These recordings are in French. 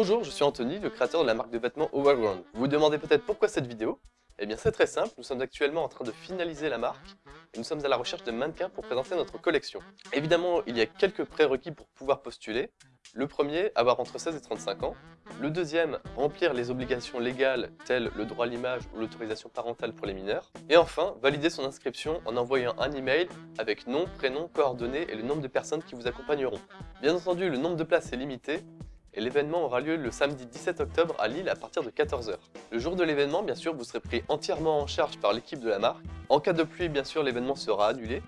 Bonjour, je suis Anthony, le créateur de la marque de vêtements Overground. Vous vous demandez peut-être pourquoi cette vidéo? Eh bien c'est très simple, nous sommes actuellement en train de finaliser la marque et nous sommes à la recherche de mannequins pour présenter notre collection. Évidemment, il y a quelques prérequis pour pouvoir postuler. Le premier, avoir entre 16 et 35 ans. Le deuxième, remplir les obligations légales telles le droit à l'image ou l'autorisation parentale pour les mineurs. Et enfin, valider son inscription en envoyant un email avec nom, prénom, coordonnées et le nombre de personnes qui vous accompagneront. Bien entendu, le nombre de places est limité et l'événement aura lieu le samedi 17 octobre à Lille à partir de 14h. Le jour de l'événement, bien sûr, vous serez pris entièrement en charge par l'équipe de la marque. En cas de pluie, bien sûr, l'événement sera annulé.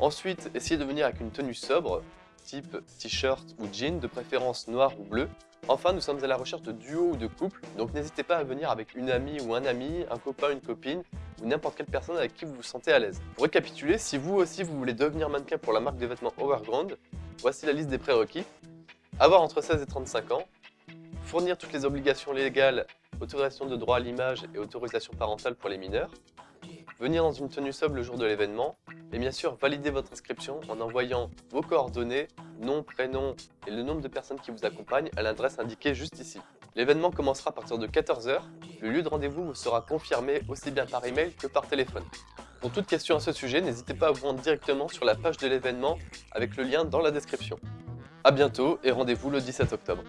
Ensuite, essayez de venir avec une tenue sobre, type t-shirt ou jean, de préférence noir ou bleu. Enfin, nous sommes à la recherche de duos ou de couples, donc n'hésitez pas à venir avec une amie ou un ami, un copain, une copine, ou n'importe quelle personne avec qui vous vous sentez à l'aise. Pour récapituler, si vous aussi vous voulez devenir mannequin pour la marque de vêtements Overground, voici la liste des prérequis. Avoir entre 16 et 35 ans, fournir toutes les obligations légales, autorisation de droit à l'image et autorisation parentale pour les mineurs, venir dans une tenue sobre le jour de l'événement, et bien sûr valider votre inscription en envoyant vos coordonnées, nom, prénom et le nombre de personnes qui vous accompagnent à l'adresse indiquée juste ici. L'événement commencera à partir de 14h, le lieu de rendez-vous vous sera confirmé aussi bien par email que par téléphone. Pour toute question à ce sujet, n'hésitez pas à vous rendre directement sur la page de l'événement avec le lien dans la description. A bientôt et rendez-vous le 17 octobre.